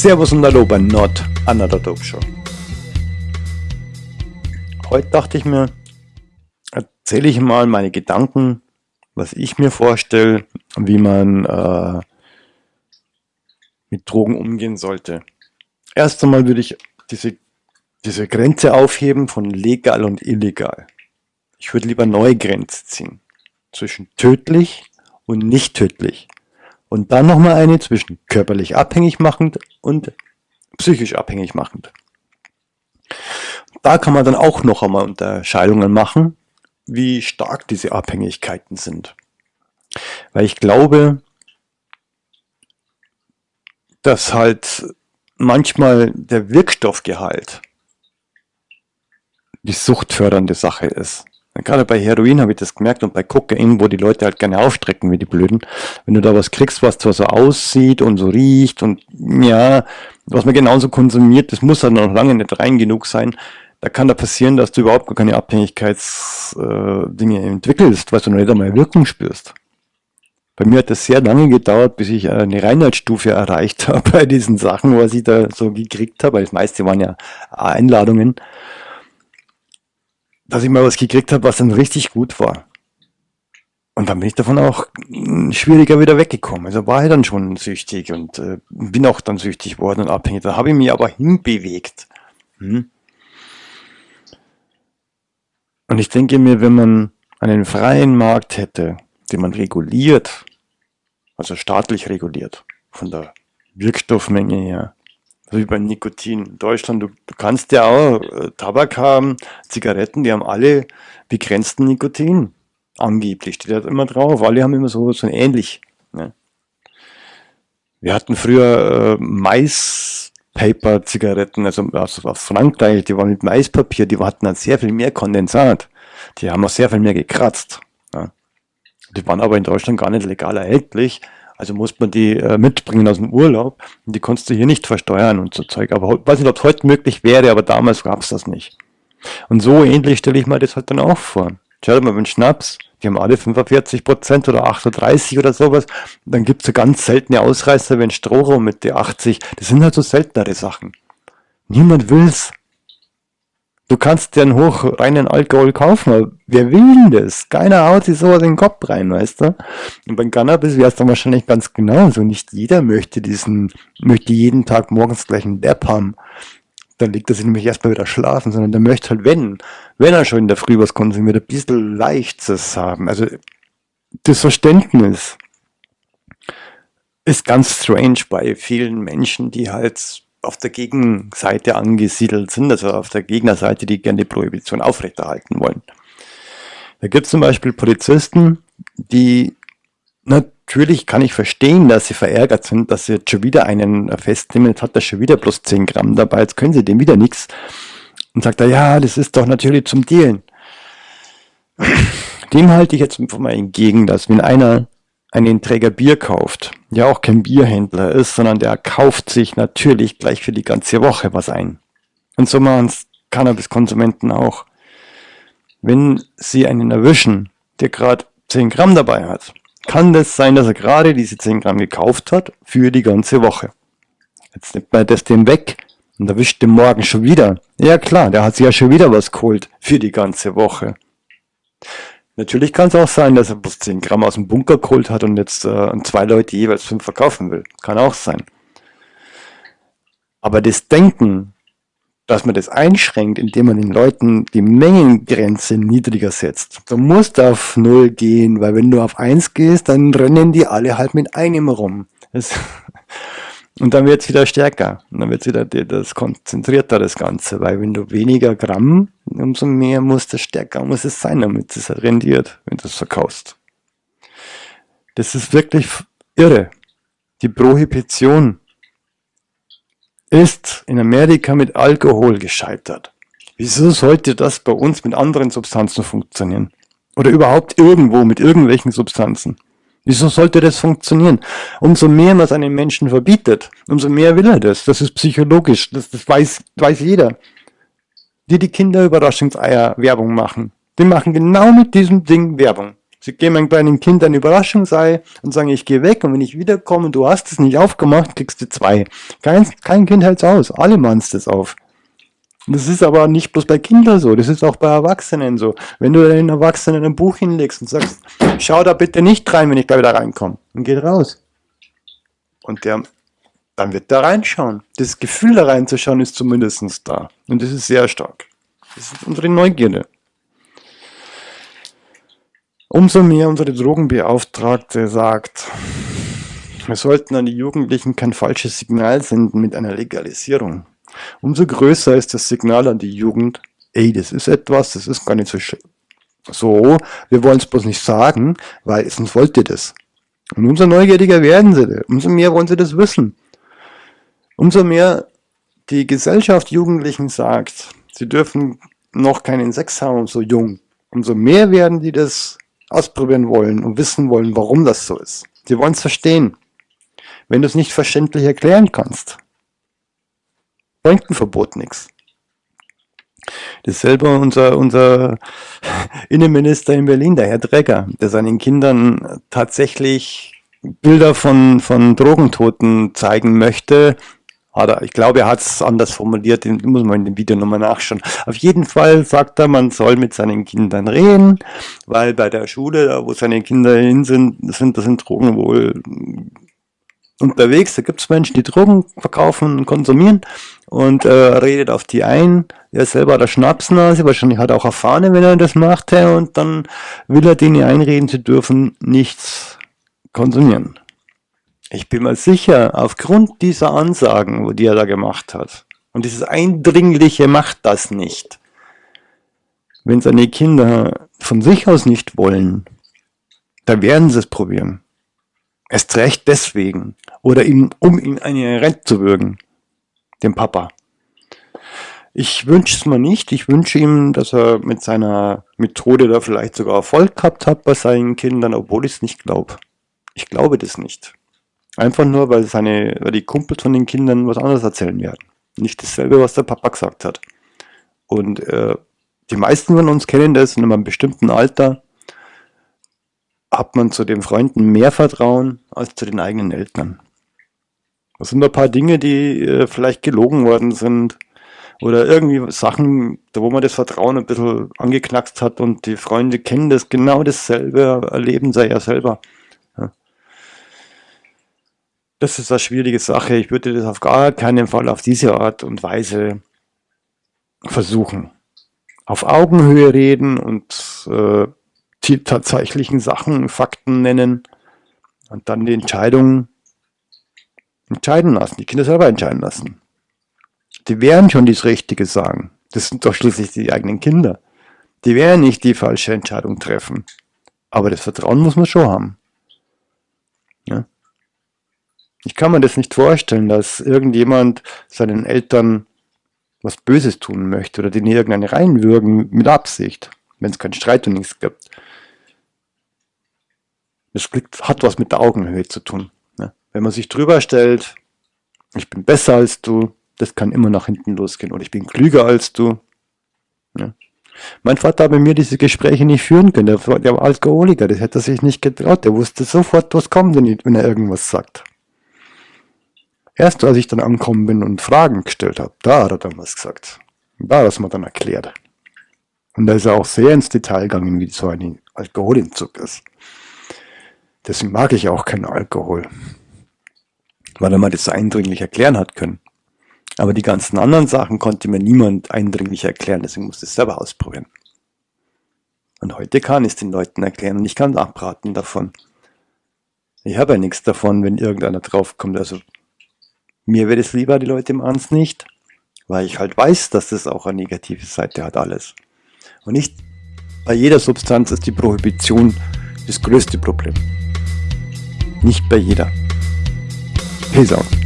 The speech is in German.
Servus und Hallo bei Not Another Dope Show. Heute dachte ich mir, erzähle ich mal meine Gedanken, was ich mir vorstelle, wie man äh, mit Drogen umgehen sollte. Erst einmal würde ich diese, diese Grenze aufheben von legal und illegal. Ich würde lieber neue Grenze ziehen. Zwischen tödlich und nicht tödlich. Und dann nochmal eine zwischen körperlich abhängig machend und psychisch abhängig machend. Da kann man dann auch noch einmal Unterscheidungen machen, wie stark diese Abhängigkeiten sind. Weil ich glaube, dass halt manchmal der Wirkstoffgehalt die suchtfördernde Sache ist. Gerade bei Heroin habe ich das gemerkt und bei Kokain, wo die Leute halt gerne aufstrecken wie die Blöden. Wenn du da was kriegst, was zwar so aussieht und so riecht und ja, was man genauso konsumiert, das muss halt noch lange nicht rein genug sein. Da kann da passieren, dass du überhaupt gar keine Abhängigkeitsdinge äh, entwickelst, weil du noch nicht einmal Wirkung spürst. Bei mir hat das sehr lange gedauert, bis ich eine Reinheitsstufe erreicht habe bei diesen Sachen, was ich da so gekriegt habe, weil das meiste waren ja Einladungen dass ich mal was gekriegt habe, was dann richtig gut war. Und dann bin ich davon auch schwieriger wieder weggekommen. Also war ich dann schon süchtig und äh, bin auch dann süchtig worden und abhängig. Da habe ich mich aber hinbewegt. Hm? Und ich denke mir, wenn man einen freien Markt hätte, den man reguliert, also staatlich reguliert, von der Wirkstoffmenge her, wie bei Nikotin. In Deutschland, du, du kannst ja auch äh, Tabak haben, Zigaretten, die haben alle begrenzten Nikotin. Angeblich steht da immer drauf. Alle haben immer so, so ähnlich. Ne? Wir hatten früher äh, Mais-Paper-Zigaretten, also aus, aus Frankreich, die waren mit Maispapier, die hatten dann sehr viel mehr Kondensat. Die haben auch sehr viel mehr gekratzt. Ja. Die waren aber in Deutschland gar nicht legal erhältlich. Also muss man die äh, mitbringen aus dem Urlaub und die konntest du hier nicht versteuern und so Zeug. Aber ich weiß nicht, ob es heute möglich wäre, aber damals gab es das nicht. Und so ähnlich stelle ich mir das halt dann auch vor. Schau mal, wenn Schnaps, die haben alle 45 Prozent oder 38 oder sowas. Dann gibt es so ganz seltene Ausreißer, wenn Strohraum mit der 80. Das sind halt so seltenere Sachen. Niemand will's. Du kannst dir einen hochreinen Alkohol kaufen, aber wer will denn das? Keiner haut sich sowas in den Kopf rein, weißt du? Und beim Cannabis wäre es dann wahrscheinlich ganz genauso. Nicht jeder möchte diesen, möchte jeden Tag morgens gleich einen Depp haben. Dann liegt er sich nämlich erstmal wieder schlafen, sondern der möchte halt, wenn, wenn er schon in der Früh was konsumiert, ein bisschen Leichtes haben. Also, das Verständnis ist ganz strange bei vielen Menschen, die halt auf der Gegenseite angesiedelt sind, also auf der Gegnerseite, die gerne die Prohibition aufrechterhalten wollen. Da gibt es zum Beispiel Polizisten, die natürlich kann ich verstehen, dass sie verärgert sind, dass sie jetzt schon wieder einen festnehmen, jetzt hat er schon wieder plus 10 Gramm dabei, jetzt können sie dem wieder nichts. Und sagt er, ja, das ist doch natürlich zum Dealen. Dem halte ich jetzt mal entgegen, dass wenn einer einen Träger Bier kauft, ja auch kein Bierhändler ist, sondern der kauft sich natürlich gleich für die ganze Woche was ein. Und so machen es Cannabiskonsumenten auch. Wenn sie einen erwischen, der gerade 10 Gramm dabei hat, kann das sein, dass er gerade diese 10 Gramm gekauft hat für die ganze Woche. Jetzt nimmt man das dem weg und erwischt den morgen schon wieder. Ja klar, der hat sich ja schon wieder was geholt für die ganze Woche. Natürlich kann es auch sein, dass er bloß 10 Gramm aus dem Bunker geholt hat und jetzt äh, zwei Leute jeweils fünf verkaufen will. Kann auch sein. Aber das Denken, dass man das einschränkt, indem man den Leuten die Mengengrenze niedriger setzt. Du musst auf Null gehen, weil wenn du auf Eins gehst, dann rennen die alle halt mit einem rum. Das und dann wird es wieder stärker. Und dann wird es wieder das konzentrierter, das Ganze. Weil wenn du weniger Gramm, umso mehr muss das stärker muss es sein, damit es rendiert, wenn du es verkaufst. Das ist wirklich irre. Die Prohibition ist in Amerika mit Alkohol gescheitert. Wieso sollte das bei uns mit anderen Substanzen funktionieren? Oder überhaupt irgendwo mit irgendwelchen Substanzen? Wieso sollte das funktionieren? Umso mehr man es einem Menschen verbietet, umso mehr will er das. Das ist psychologisch, das, das weiß, weiß jeder. Die die Kinder Überraschungseier Werbung machen, die machen genau mit diesem Ding Werbung. Sie geben einem kleinen Kind ein Überraschungsei und sagen, ich gehe weg und wenn ich wiederkomme und du hast es nicht aufgemacht, kriegst du zwei. Kein, kein Kind hält's aus, alle machen das auf. Das ist aber nicht bloß bei Kindern so, das ist auch bei Erwachsenen so. Wenn du den Erwachsenen ein Buch hinlegst und sagst, schau da bitte nicht rein, wenn ich da wieder reinkomme, und geht raus. Und der, dann wird der reinschauen. Das Gefühl da reinzuschauen ist zumindest da. Und das ist sehr stark. Das ist unsere Neugierde. Umso mehr unsere Drogenbeauftragte sagt, wir sollten an die Jugendlichen kein falsches Signal senden mit einer Legalisierung. Umso größer ist das Signal an die Jugend, ey, das ist etwas, das ist gar nicht so so, wir wollen es bloß nicht sagen, weil sonst wollt ihr das. Und umso neugieriger werden sie, umso mehr wollen sie das wissen. Umso mehr die Gesellschaft Jugendlichen sagt, sie dürfen noch keinen Sex haben, so jung, umso mehr werden die das ausprobieren wollen und wissen wollen, warum das so ist. Sie wollen es verstehen. Wenn du es nicht verständlich erklären kannst, bringt ein Verbot nichts. Dasselbe unser, unser Innenminister in Berlin, der Herr Dregger, der seinen Kindern tatsächlich Bilder von, von Drogentoten zeigen möchte, oder ich glaube, er hat es anders formuliert, muss man in dem Video nochmal nachschauen. Auf jeden Fall sagt er, man soll mit seinen Kindern reden, weil bei der Schule, da wo seine Kinder hin sind, sind da sind Drogen wohl unterwegs. Da gibt es Menschen, die Drogen verkaufen und konsumieren und äh, redet auf die ein. Er selber hat eine Schnapsnase, wahrscheinlich hat er auch erfahren, wenn er das macht, und dann will er denen einreden, sie dürfen nichts konsumieren. Ich bin mir sicher, aufgrund dieser Ansagen, die er da gemacht hat, und dieses Eindringliche macht das nicht. Wenn seine Kinder von sich aus nicht wollen, dann werden sie es probieren. Erst recht deswegen. Oder ihm, um ihm eine Rente zu würgen. Dem Papa. Ich wünsche es mir nicht. Ich wünsche ihm, dass er mit seiner Methode da vielleicht sogar Erfolg gehabt hat bei seinen Kindern, obwohl ich es nicht glaube. Ich glaube das nicht. Einfach nur, weil, seine, weil die Kumpels von den Kindern was anderes erzählen werden. Nicht dasselbe, was der Papa gesagt hat. Und äh, die meisten von uns kennen das in einem bestimmten Alter, hat man zu den Freunden mehr Vertrauen als zu den eigenen Eltern. Das sind ein paar Dinge, die äh, vielleicht gelogen worden sind oder irgendwie Sachen, wo man das Vertrauen ein bisschen angeknackst hat und die Freunde kennen das genau dasselbe, erleben sie ja selber. Das ist eine schwierige Sache. Ich würde das auf gar keinen Fall auf diese Art und Weise versuchen. Auf Augenhöhe reden und äh, die tatsächlichen Sachen, Fakten nennen und dann die Entscheidung entscheiden lassen, die Kinder selber entscheiden lassen. Die werden schon das Richtige sagen. Das sind doch schließlich die eigenen Kinder. Die werden nicht die falsche Entscheidung treffen. Aber das Vertrauen muss man schon haben. Ja? Ich kann mir das nicht vorstellen, dass irgendjemand seinen Eltern was Böses tun möchte oder denen irgendeine reinwürgen mit Absicht, wenn es keinen Streit und nichts gibt. Das hat was mit der Augenhöhe zu tun. Ne? Wenn man sich drüber stellt, ich bin besser als du, das kann immer nach hinten losgehen. Oder ich bin klüger als du. Ne? Mein Vater hat bei mir diese Gespräche nicht führen können. Der war Alkoholiker, das hätte er sich nicht getraut. Der wusste sofort, was kommt, wenn er irgendwas sagt. Erst als ich dann angekommen bin und Fragen gestellt habe, da hat er dann was gesagt. Da hat er es mir dann erklärt. Und da ist er auch sehr ins Detail gegangen, wie so ein Alkoholentzug ist. Deswegen mag ich auch keinen Alkohol. Weil er mir das so eindringlich erklären hat können. Aber die ganzen anderen Sachen konnte mir niemand eindringlich erklären, deswegen musste ich es selber ausprobieren. Und heute kann ich es den Leuten erklären und ich kann abraten davon. Ich habe ja nichts davon, wenn irgendeiner draufkommt. Also mir wäre es lieber, die Leute machen es nicht, weil ich halt weiß, dass das auch eine negative Seite hat, alles. Und nicht bei jeder Substanz ist die Prohibition das größte Problem. Nicht bei jeder. Peace out.